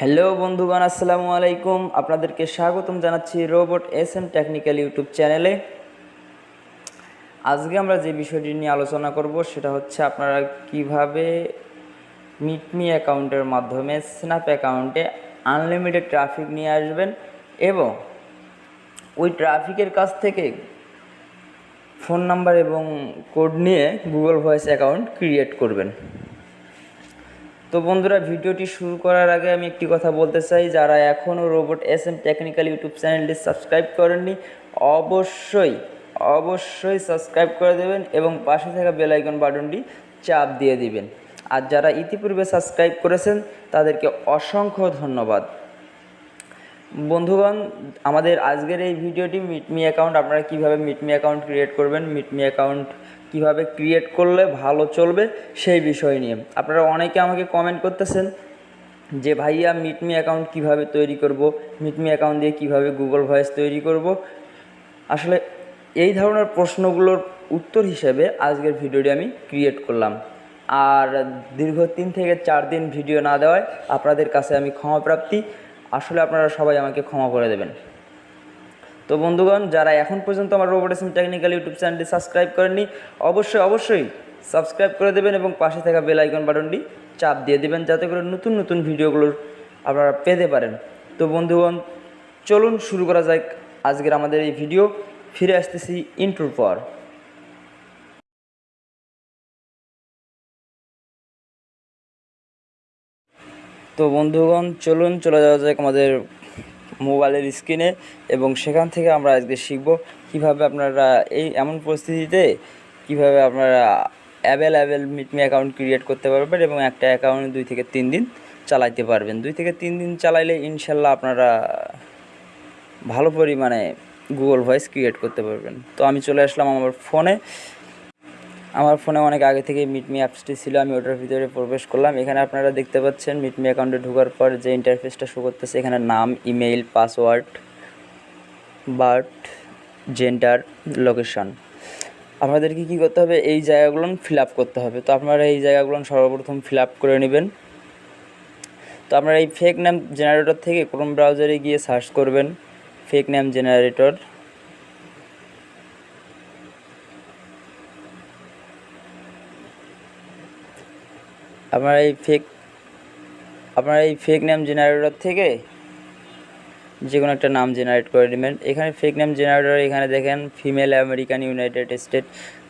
Hello বন্ধুগণ, আসসালামু আলাইকুম। আপনাদেরকে স্বাগতম জানাচ্ছি robot S M technical YouTube চ্যানেলে। আজকে আমরা যে বিষয়টি নিয়ে আলোচনা করব, সেটা হচ্ছে আপনারা কীভাবে মিটমি অ্যাকাউন্টের মাধ্যমে স্ন্যাপ অ্যাকাউন্টে আনলিমিটেড ট্রাফিক নিয়ে আসবেন এবং ওই ট্রাফিকের কাছ থেকে ফোন নাম্বার এবং কোড নিয়ে গুগল ভয়েস অ্যাকাউন্ট ক্রিয়েট করবেন। তো বন্ধুরা, ভিডিওটি শুরু করার আগে আমি একটি কথা বলতে চাই। যারা এখনও robot S M technical YouTube চ্যানেলটি সাবস্ক্রাইব করেননি, অবশ্যই অবশ্যই সাবস্ক্রাইব করে দেবেন এবং পাশে থাকা বেলাইকন বাটনটি চাপ দিয়ে দিবেন। আর যারা ইতিপূর্বে সাবস্ক্রাইব করেছেন, তাদেরকে অসংখ্য ধন্যবাদ। বন্ধুগণ, আমাদের আজকের এই ভিডিওটি মিটমি অ্যাকাউন্ট আপনারা কীভাবে মিটমি অ্যাকাউন্ট ক্রিয়েট করবেন মিটমি অ্যাকাউন্ট কীভাবে ক্রিয়েট করলে ভালো চলবে, সেই বিষয় নিয়ে। আপনারা অনেকে আমাকে কমেন্ট করতেছেন যে, ভাইয়া মিটমি অ্যাকাউন্ট কীভাবে তৈরি করব? মিটমি অ্যাকাউন্ট দিয়ে কীভাবে গুগল ভয়েস তৈরি করব? আসলে, এই ধরনের প্রশ্নগুলোর উত্তর হিসেবে আজকের ভিডিওটি আমি ক্রিয়েট করলাম। আর দীর্ঘ তিন থেকে চার দিন ভিডিও না দেওয়ায় আপনাদের কাছে আমি ক্ষমা প্রাপ্তি আসলে আপনারা সবাই আমাকে ক্ষমা করে দেবেন। তো বন্ধুগণ, যারা এখন পর্যন্ত আমার robot S M technical YouTube চ্যানেলটি সাবস্ক্রাইব করেননি, অবশ্যই অবশ্যই সাবস্ক্রাইব করে দেবেন এবং পাশে থাকা বেল আইকন বাটনটি চাপ দিয়ে দেবেন যাতে করে নতুন নতুন ভিডিওগুলোর আপনারা পেতে পারেন। তো বন্ধুগণ, চলুন শুরু করা যাক আজকের আমাদের এই ভিডিও ফিরে আসতেছি ইন্টুর পর। তো বন্ধুগণ, চলুন চলে যাওয়া যাক আমাদের মোবাইলের স্ক্রিনে এবং সেখান থেকে আমরা আজকে শিখব কীভাবে আপনারা এই এমন পরিস্থিতিতে কীভাবে আপনারা অ্যাভেলেবেল মিটমি অ্যাকাউন্ট ক্রিয়েট করতে পারবেন এবং একটা অ্যাকাউন্ট দুই থেকে তিন দিন চালাইতে পারবেন। দুই থেকে তিন দিন চালাইলে ইনশাল্লাহ আপনারা ভালো পরিমাণে গুগল ভয়েস ক্রিয়েট করতে পারবেন। তো আমি চলে আসলাম আমার ফোনে। আমার ফোনে অনেক আগে থেকে মিটমি অ্যাপসটি ছিল, আমি ওটার ভিতরে প্রবেশ করলাম। এখানে আপনারা দেখতে পাচ্ছেন মিটমি অ্যাকাউন্টে ঢোকার পর যে ইন্টারফেসটা শো করতেছে, এখানে নাম email password birth gender location আপনাদেরকে কী করতে হবে? এই জায়গাগুলো ফিল করতে হবে। তো আপনারা এই জায়গাগুলো সর্বপ্রথম ফিল করে নেবেন। তো আপনারা এই ফেক নেম জেনারেটর থেকে ক্রোম ব্রাউজারে গিয়ে সার্চ করবেন। ফেক নেম জেনারেটর আপনারা এই ফেক আপনারা এই ফেক নেম জেনারেটর থেকে যে কোনো একটা নাম জেনারেট করে নেবেন। এখানে ফেক নেম জেনারেটর এখানে দেখেন ফিমেল আমেরিকান ইউনাইটেড স্টেট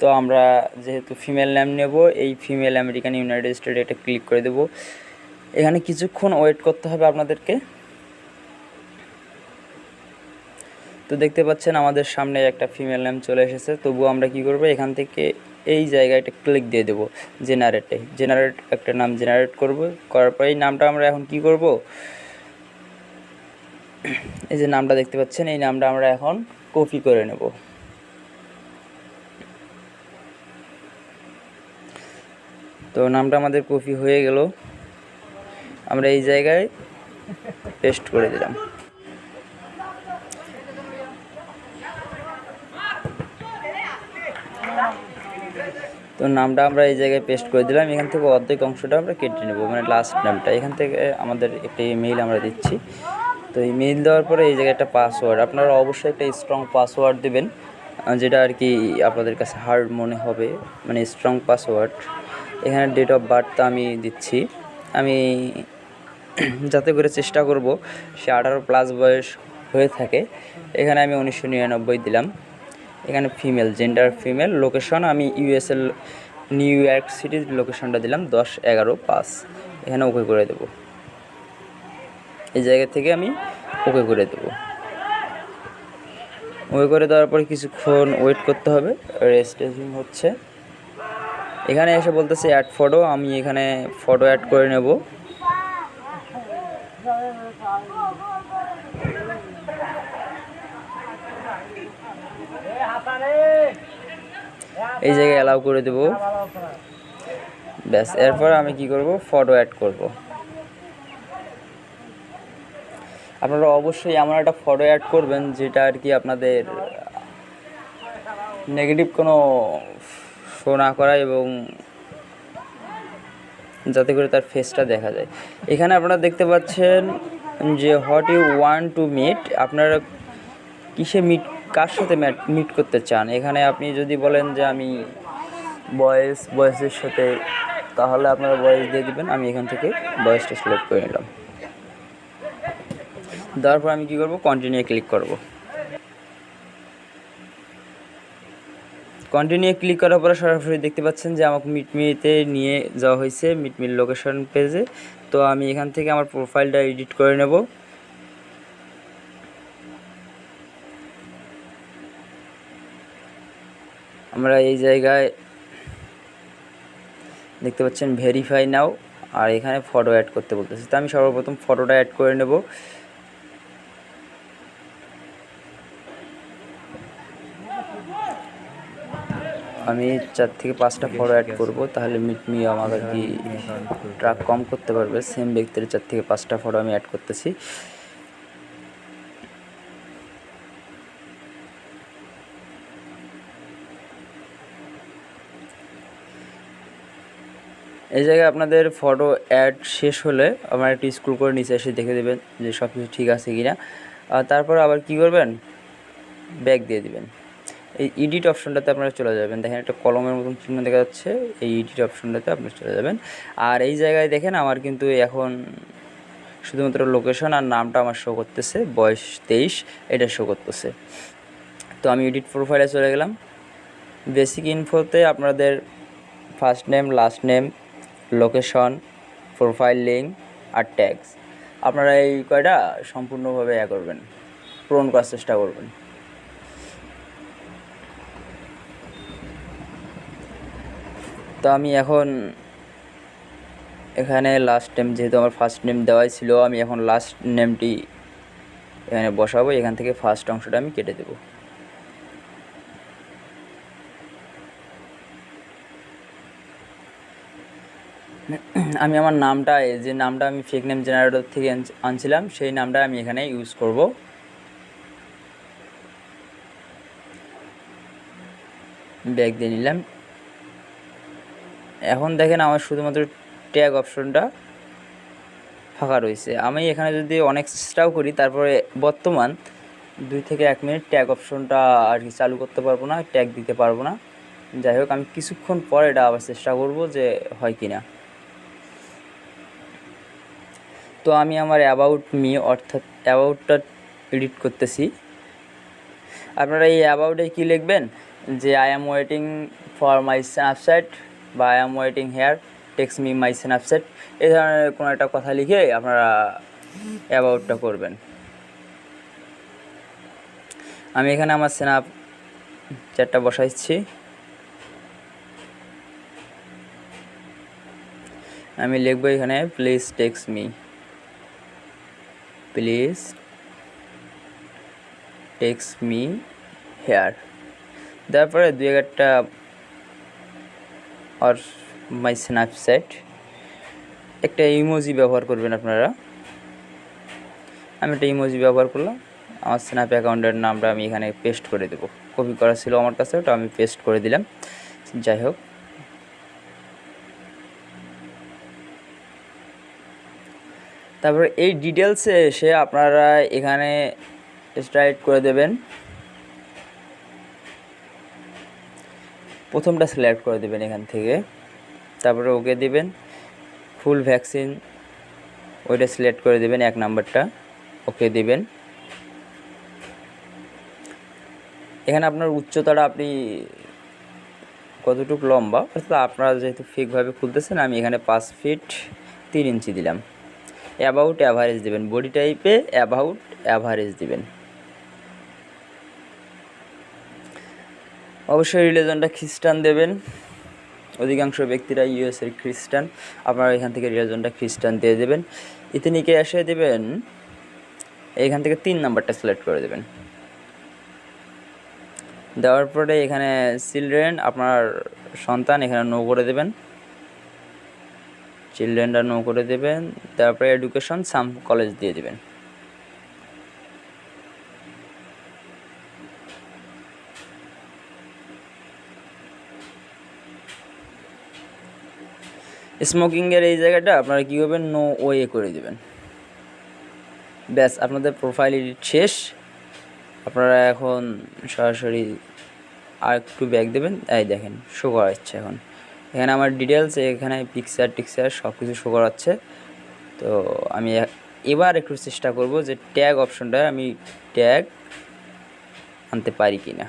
তো আমরা যেহেতু ফিমেল নেম নেব, এই ফিমেল আমেরিকান ইউনাইটেড স্টেট এটা ক্লিক করে দেব। এখানে কিছুক্ষণ ওয়েট করতে হবে আপনাদেরকে। তো দেখতে পাচ্ছেন আমাদের সামনে একটা ফিমেল নেম চলে এসেছে। তবুও আমরা কি করব? এখান থেকে এই জায়গায় একটা ক্লিক দিয়ে দেবো জেনারেটে জেনারেট একটা নাম জেনারেট করব, করার পর এই নামটা আমরা এখন কি করব? এই যে নামটা দেখতে পাচ্ছেন, এই নামটা আমরা এখন কপি করে নেব। তো নামটা আমাদের কপি হয়ে গেল। আমরা এই জায়গায় পেস্ট করে দিলাম। তো নামটা আমরা এই জায়গায় পেস্ট করে দিলাম। এখান থেকে অর্ধেক অংশটা আমরা কেটে নেব মানে লাস্ট নামটা। এখান থেকে আমাদের একটা ইমেইল আমরা দিচ্ছি। তো ইমেইল দেওয়ার পরে এই জায়গায় একটা পাসওয়ার্ড আপনারা অবশ্যই একটা স্ট্রং পাসওয়ার্ড দেবেন যেটা আর কি আপনাদের কাছে হার্ড মনে হবে মানে স্ট্রং পাসওয়ার্ড এখানে ডেট অফ বার্থ বার্থটা আমি দিচ্ছি। আমি যাতে করে চেষ্টা করব, সে আঠারো প্লাস বয়স হয়ে থাকে। এখানে আমি উনিশশো নিরানব্বই দিলাম। এখানে ফিমেল জেন্ডার ফিমেল লোকেশন আমি ইউএসএল নিউ ইয়র্ক সিটির লোকেশনটা দিলাম দশ এগারো পাঁচ। এখানে ওকে করে দেব। এই জায়গা থেকে আমি ওকে করে দেব। ওকে করে দেওয়ার পরে কিছুক্ষণ ওয়েট করতে হবে। রেজিস্ট্রেশন হচ্ছে এখানে এসে বলতেছে অ্যাড ফটো আমি এখানে ফটো অ্যাড করে নেব। এই জায়গায় অ্যালাউ করে দেব। ব্যাস, এরপর আমি কি করব? ফটো অ্যাড করব। আপনারা অবশ্যই এমন একটা ফটো অ্যাড করবেন যেটা আর কি আপনাদের নেগেটিভ কোনো শো না করা এবং যাতে করে তার ফেসটা দেখা যায়। এখানে আপনারা দেখতে পাচ্ছেন যে what you want to meet আপনারা কিসে মিট কার সাথে মিট করতে চান? এখানে আপনি যদি বলেন যে আমি বয়েস বয়েসের সাথে, তাহলে আপনারা বয়েস দিয়ে দিবেন, আমি এখান থেকে বয়েসটা সিলেক্ট করে নিলাম। দেওয়ার পর আমি কী করব? কন্টিনিউ ক্লিক করব। কন্টিনিউ ক্লিক করার পরে সরাসরি দেখতে পাচ্ছেন যে আমাকে মিটমিতে নিয়ে যাওয়া হয়েছে মিটমির লোকেশন পেজে তো আমি এখান থেকে আমার প্রোফাইলটা এডিট করে নেব। আমরা এই জায়গায় দেখতে পাচ্ছেন ভেরিফাই নাও আর এখানে ফটো অ্যাড করতে বলতেছে। তো আমি সর্বপ্রথম ফটোটা অ্যাড করে নেব। আমি চার থেকে পাঁচটা ফটো অ্যাড করব, তাহলে মিটমি আমাকে কি ট্রাক কম করতে পারবে। সেম ব্যক্তির চার থেকে পাঁচটা ফটো আমি অ্যাড করতেছি। এই জায়গায় আপনাদের ফটো অ্যাড শেষ হলে আমার একটু স্ক্রল করে নিচে এসে দেখে দেবেন যে সব কিছু ঠিক আছে কি না তারপর আবার কি করবেন? ব্যাক দিয়ে দিবেন। এই এডিট অপশনটাতে আপনারা চলে যাবেন। দেখেন একটা কলমের মতন চিহ্ন দেখা যাচ্ছে। এই এডিট অপশনটাতে আপনারা চলে যাবেন। আর এই জায়গায় দেখেন আমার কিন্তু এখন শুধুমাত্র লোকেশন আর নামটা আমার শো করতেছে। বয়স তেইশ, এটা শো করতেছে। তো আমি এডিট প্রোফাইলে চলে গেলাম। বেসিক ইনফোতে আপনাদের first name last name location profile link আর ট্যাগস আপনারা এই কয়টা সম্পূর্ণভাবে ইয়া করবেন, পূরণ করার চেষ্টা করবেন। তো আমি এখন এখানে লাস্ট নেম যেহেতু আমার ফার্স্ট নেম দেওয়াই ছিল, আমি এখন লাস্ট নেমটি এখানে বসাবো, এখান থেকে ফার্স্ট অংশটা আমি কেটে দেবো। আমি আমার নামটা যে নামটা আমি ফেক নেম জেনারেটর থেকে আনছিলাম, সেই নামটা আমি এখানে ইউজ করব। ব্যাগ দিয়ে নিলাম। এখন দেখেন আমার শুধুমাত্র ট্যাগ অপশনটা ফাঁকা রয়েছে। আমি এখানে যদি অনেক চেষ্টাও করি, তারপরে বর্তমান দুই থেকে এক মিনিট ট্যাগ অপশনটা আর কি চালু করতে পারব না ট্যাগ দিতে পারব না। যাই হোক, আমি কিছুক্ষণ পর এটা আবার চেষ্টা করব যে হয় কি না তো আমি আমার অ্যাবাউট মি অর্থাৎ অ্যাবাউটটা এডিট করতেছি। আপনারা এই অ্যাবাউটে কী লিখবেন? যে I am waiting for my Snapchat বা I am waiting here text me my Snapchat এই ধরনের কোনো একটা কথা লিখে আপনারা অ্যাবাউটটা করবেন। আমি এখানে আমার স্ন্যাপ চ্যাটটা বসাইছি। আমি লিখব এখানে please text me please text me here. তারপরে দু একটা আর মাই স্ন্যাপচ্যাট। একটা ইমোজি ব্যবহার করবেন আপনারা। আমি একটা ইমোজি ব্যবহার করলাম। আমার স্ন্যাপ অ্যাকাউন্টের নামটা আমি এখানে পেস্ট করে দেবো। কপি করা ছিল আমার কাছে, ওটা আমি পেস্ট করে দিলাম। যাই হোক। তারপর এই ডিটেলসে এসে আপনারা এখানে স্ট্রাইট করে দেবেন। প্রথমটা সিলেক্ট করে দেবেন এখান থেকে। তারপরে ওকে দিবেন। ফুল ভ্যাকসিন ওইটা সিলেক্ট করে দেবেন এক নাম্বারটা। ওকে দিবেন। এখানে আপনার উচ্চতাটা আপনি কতটুকু লম্বা? অর্থাৎ আপনারা যেহেতু ফিকভাবে খুলতেছেন, আমি এখানে পাঁচ ফিট তিন ইঞ্চি দিলাম। অ্যাবাউট অ্যাভারেজ দেবেন। বডি টাইপে অ্যাবাউট অ্যাভারেজ দেবেন। অবশ্যই রিলিজনটা খ্রিস্টান দেবেন। অধিকাংশ ব্যক্তিরা ইউএসের খ্রিস্টান। আপনারা এখান থেকে রিলিজনটা খ্রিস্টান দিয়ে দেবেন। ইতিনিকে এসে দেবেন, এখান থেকে তিন নাম্বারটা সিলেক্ট করে দেবেন। দেওয়ার পরে এখানে চিলড্রেন আপনার সন্তান এখানে নো করে দেবেন। চিলড্রেনটা নো করে দেবেন, তারপরে এডুকেশন সাম কলেজ দিয়ে দেবেন। স্মোকিংয়ের এই জায়গাটা আপনারা কী করবেন নো ওয়ে করে দেবেন? ব্যাস, আপনাদের প্রোফাইল এডিট শেষ। আপনারা এখন সরাসরি আর একটু ব্যাক দেবেন। এই দেখেন শো করাচ্ছে এখন। এখানে আমার ডিটেলস এখানে পিকচার টিকচার সব কিছু শো করাচ্ছে। তো আমি এবার একটু চেষ্টা করব যে ট্যাগ অপশনটা আমি ট্যাগ আনতে পারি কি না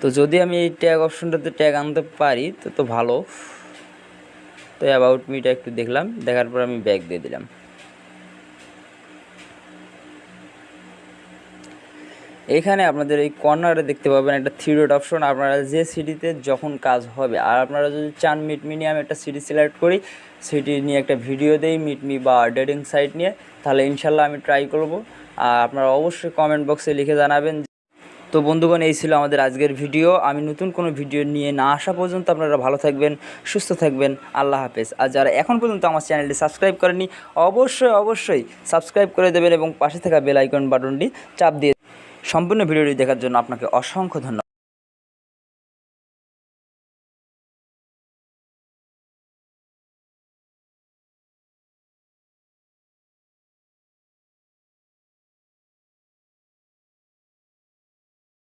তো যদি আমি এই ট্যাগ অপশনটাতে ট্যাগ আনতে পারি, তো তো ভালো। তো অ্যাবাউট মিটা একটু দেখলাম, দেখার পর আমি ব্যাগ দিয়ে দিলাম। এখানে আপনাদের এই কর্নারে দেখতে পাবেন একটা থ্রি ডট অপশন আপনারা যে সিটিতে যখন কাজ হবে, আর আপনারা যদি চান মিটমি নিয়ে আমি একটা সিটি সিলেক্ট করি সিটি নিয়ে একটা ভিডিও দেই মিটমি বা ডেটিং সাইট নিয়ে, তাহলে ইনশাল্লাহ আমি ট্রাই করব। আর আপনারা অবশ্যই কমেন্ট বক্সে লিখে জানাবেন। তো বন্ধুগণ, এই ছিল আমাদের আজকের ভিডিও আমি নতুন কোনো ভিডিও নিয়ে না আসা পর্যন্ত আপনারা ভালো থাকবেন, সুস্থ থাকবেন। আল্লাহ হাফেজ। আর যারা এখন পর্যন্ত আমার চ্যানেলটি সাবস্ক্রাইব করেনি অবশ্যই অবশ্যই সাবস্ক্রাইব করে দেবেন এবং পাশে থাকা বেল আইকন বাটনটি চাপ দিয়ে সম্পূর্ণ ভিডিওটি দেখার জন্য আপনাকে অসংখ্য ধন্যবাদ।